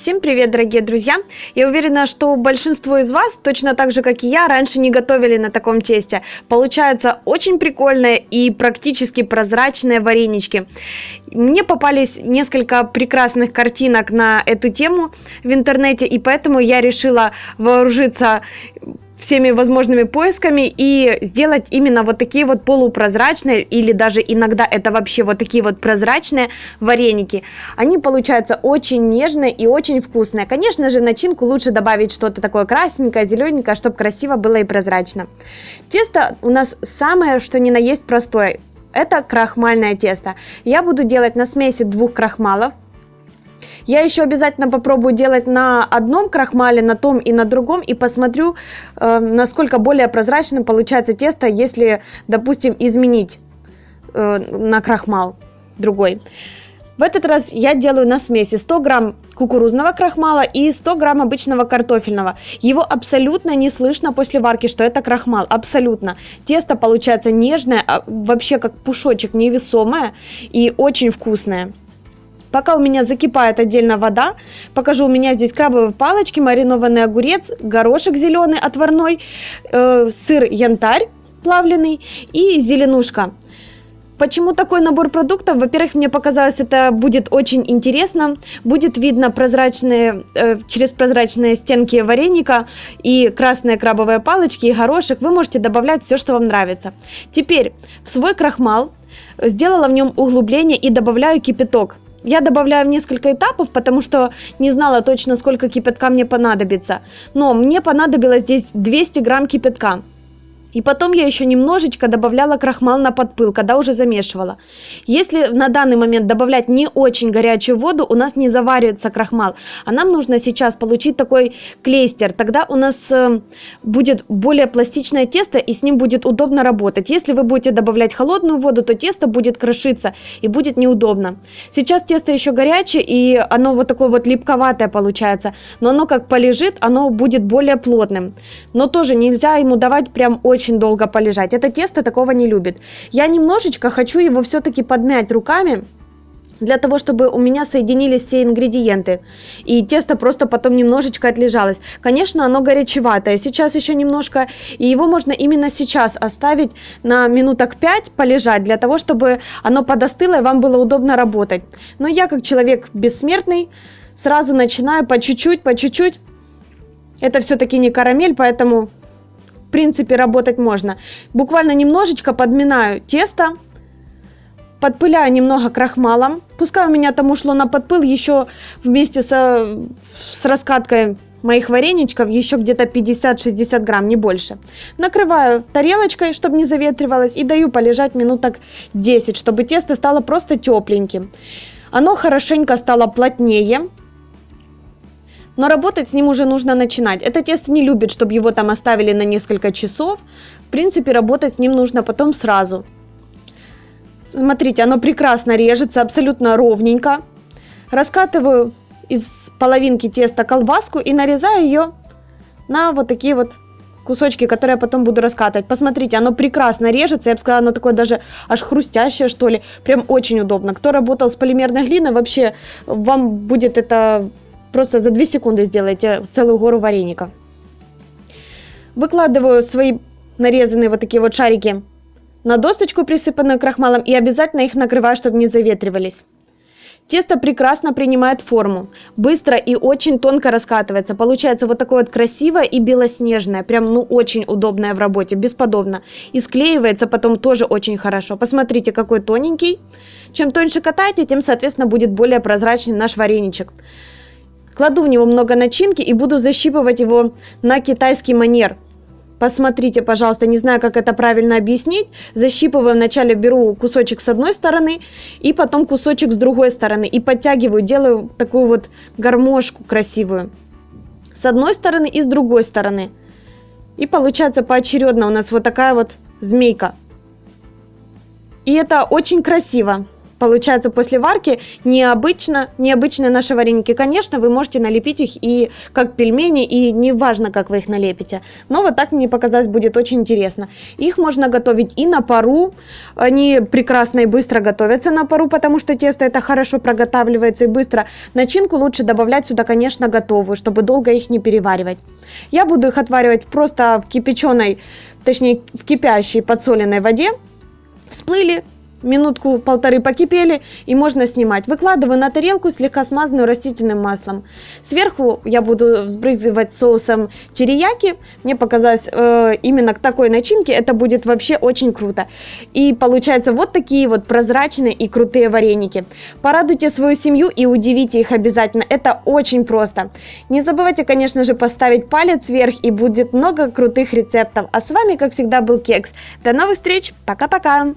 Всем привет, дорогие друзья! Я уверена, что большинство из вас, точно так же, как и я, раньше не готовили на таком тесте. Получаются очень прикольные и практически прозрачные варенички. Мне попались несколько прекрасных картинок на эту тему в интернете, и поэтому я решила вооружиться всеми возможными поисками и сделать именно вот такие вот полупрозрачные или даже иногда это вообще вот такие вот прозрачные вареники. Они получаются очень нежные и очень вкусные. Конечно же, начинку лучше добавить что-то такое красненькое, зелененькое, чтобы красиво было и прозрачно. Тесто у нас самое, что ни на есть простое. Это крахмальное тесто. Я буду делать на смеси двух крахмалов. Я еще обязательно попробую делать на одном крахмале, на том и на другом, и посмотрю, э, насколько более прозрачным получается тесто, если, допустим, изменить э, на крахмал другой. В этот раз я делаю на смеси 100 грамм кукурузного крахмала и 100 грамм обычного картофельного. Его абсолютно не слышно после варки, что это крахмал, абсолютно. Тесто получается нежное, а вообще как пушочек, невесомое и очень вкусное. Пока у меня закипает отдельно вода, покажу, у меня здесь крабовые палочки, маринованный огурец, горошек зеленый отварной, э, сыр янтарь плавленый и зеленушка. Почему такой набор продуктов? Во-первых, мне показалось, это будет очень интересно. Будет видно прозрачные, э, через прозрачные стенки вареника и красные крабовые палочки, и горошек. Вы можете добавлять все, что вам нравится. Теперь в свой крахмал сделала в нем углубление и добавляю кипяток. Я добавляю в несколько этапов, потому что не знала точно, сколько кипятка мне понадобится. Но мне понадобилось здесь 200 грамм кипятка. И потом я еще немножечко добавляла крахмал на подпыл, когда уже замешивала. Если на данный момент добавлять не очень горячую воду, у нас не заваривается крахмал. А нам нужно сейчас получить такой клейстер. Тогда у нас э, будет более пластичное тесто и с ним будет удобно работать. Если вы будете добавлять холодную воду, то тесто будет крошиться и будет неудобно. Сейчас тесто еще горячее и оно вот такое вот липковатое получается. Но оно как полежит, оно будет более плотным. Но тоже нельзя ему давать прям очень очень долго полежать. Это тесто такого не любит. Я немножечко хочу его все-таки подмять руками, для того, чтобы у меня соединились все ингредиенты. И тесто просто потом немножечко отлежалось. Конечно, оно горячеватое. Сейчас еще немножко, и его можно именно сейчас оставить на минуток 5 полежать, для того, чтобы оно подостыло и вам было удобно работать. Но я, как человек бессмертный, сразу начинаю по чуть-чуть, по чуть-чуть. Это все-таки не карамель, поэтому в принципе, работать можно. Буквально немножечко подминаю тесто, подпыляю немного крахмалом. Пускай у меня там ушло на подпыл еще вместе со, с раскаткой моих вареничков еще где-то 50-60 грамм, не больше. Накрываю тарелочкой, чтобы не заветривалось, и даю полежать минуток 10, чтобы тесто стало просто тепленьким. Оно хорошенько стало плотнее, но работать с ним уже нужно начинать. Это тесто не любит, чтобы его там оставили на несколько часов. В принципе, работать с ним нужно потом сразу. Смотрите, оно прекрасно режется, абсолютно ровненько. Раскатываю из половинки теста колбаску и нарезаю ее на вот такие вот кусочки, которые я потом буду раскатывать. Посмотрите, оно прекрасно режется, я бы сказала, оно такое даже аж хрустящее, что ли. Прям очень удобно. Кто работал с полимерной глиной, вообще вам будет это Просто за 2 секунды сделайте целую гору вареников. Выкладываю свои нарезанные вот такие вот шарики на досточку, присыпанную крахмалом, и обязательно их накрываю, чтобы не заветривались. Тесто прекрасно принимает форму, быстро и очень тонко раскатывается. Получается вот такое вот красивое и белоснежное, прям ну очень удобное в работе, бесподобно. И склеивается потом тоже очень хорошо. Посмотрите, какой тоненький. Чем тоньше катаете, тем, соответственно, будет более прозрачный наш вареничек. Кладу в него много начинки и буду защипывать его на китайский манер. Посмотрите, пожалуйста, не знаю, как это правильно объяснить. Защипываю, вначале беру кусочек с одной стороны, и потом кусочек с другой стороны. И подтягиваю, делаю такую вот гармошку красивую. С одной стороны и с другой стороны. И получается поочередно у нас вот такая вот змейка. И это очень красиво. Получается после варки необычно, необычные наши вареники. Конечно, вы можете налепить их и как пельмени, и неважно, как вы их налепите. Но вот так мне показалось будет очень интересно. Их можно готовить и на пару. Они прекрасно и быстро готовятся на пару, потому что тесто это хорошо проготавливается и быстро. Начинку лучше добавлять сюда, конечно, готовую, чтобы долго их не переваривать. Я буду их отваривать просто в кипяченой, точнее в кипящей подсоленной воде. Всплыли, минутку-полторы покипели и можно снимать. Выкладываю на тарелку, слегка смазанную растительным маслом. Сверху я буду взбрызгивать соусом терияки. Мне показалось э, именно к такой начинке это будет вообще очень круто. И получается вот такие вот прозрачные и крутые вареники. Порадуйте свою семью и удивите их обязательно. Это очень просто. Не забывайте, конечно же, поставить палец вверх и будет много крутых рецептов. А с вами, как всегда, был Кекс. До новых встреч. Пока-пока.